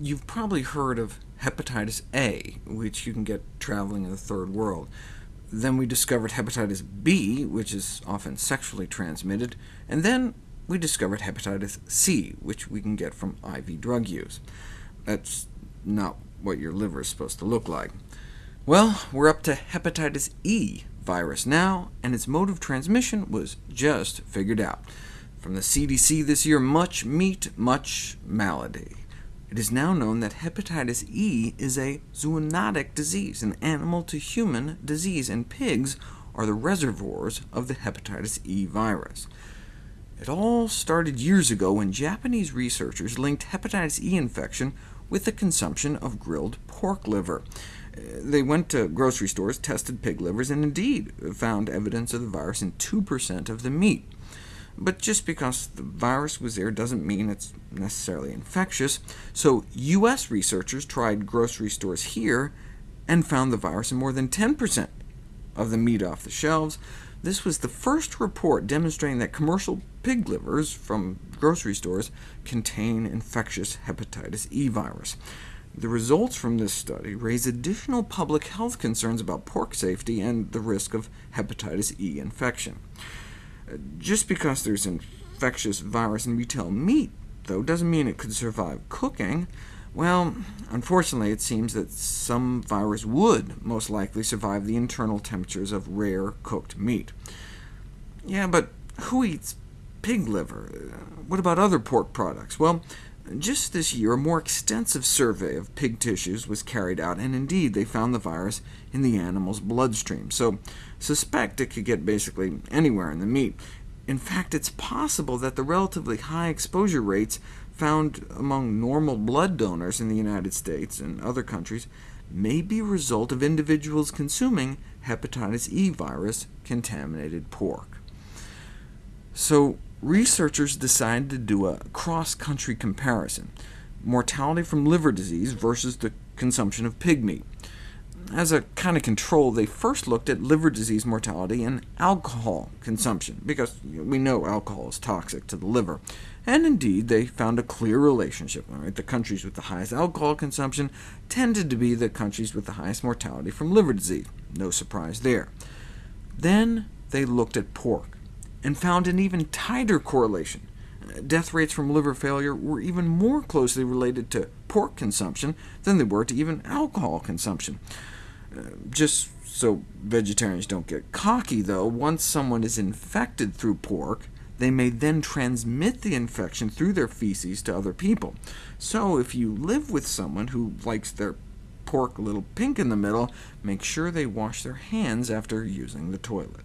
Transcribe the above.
you've probably heard of hepatitis A, which you can get traveling in the Third World. Then we discovered hepatitis B, which is often sexually transmitted, and then we discovered hepatitis C, which we can get from IV drug use. That's not what your liver is supposed to look like. Well, we're up to hepatitis E virus now, and its mode of transmission was just figured out. From the CDC this year, much meat, much malady. It is now known that hepatitis E is a zoonotic disease, an animal-to-human disease, and pigs are the reservoirs of the hepatitis E virus. It all started years ago when Japanese researchers linked hepatitis E infection with the consumption of grilled pork liver. Uh, they went to grocery stores, tested pig livers, and indeed found evidence of the virus in 2% of the meat. But just because the virus was there doesn't mean it's necessarily infectious, so U.S. researchers tried grocery stores here and found the virus in more than 10% of the meat off the shelves. This was the first report demonstrating that commercial pig livers from grocery stores contain infectious hepatitis E virus. The results from this study raise additional public health concerns about pork safety and the risk of hepatitis E infection. Just because there's infectious virus in retail meat, though, doesn't mean it could survive cooking. Well, unfortunately, it seems that some virus would most likely survive the internal temperatures of rare cooked meat. Yeah, but who eats pig liver? What about other pork products? Well, just this year, a more extensive survey of pig tissues was carried out, and indeed they found the virus in the animal's bloodstream, so suspect it could get basically anywhere in the meat. In fact, it's possible that the relatively high exposure rates found among normal blood donors in the United States and other countries may be a result of individuals consuming hepatitis E virus contaminated pork. So researchers decided to do a cross-country comparison, mortality from liver disease versus the consumption of pig meat. As a kind of control, they first looked at liver disease mortality and alcohol consumption, because we know alcohol is toxic to the liver. And indeed, they found a clear relationship. Right? The countries with the highest alcohol consumption tended to be the countries with the highest mortality from liver disease. No surprise there. Then they looked at pork and found an even tighter correlation. Death rates from liver failure were even more closely related to pork consumption than they were to even alcohol consumption. Uh, just so vegetarians don't get cocky, though, once someone is infected through pork, they may then transmit the infection through their feces to other people. So if you live with someone who likes their pork a little pink in the middle, make sure they wash their hands after using the toilet.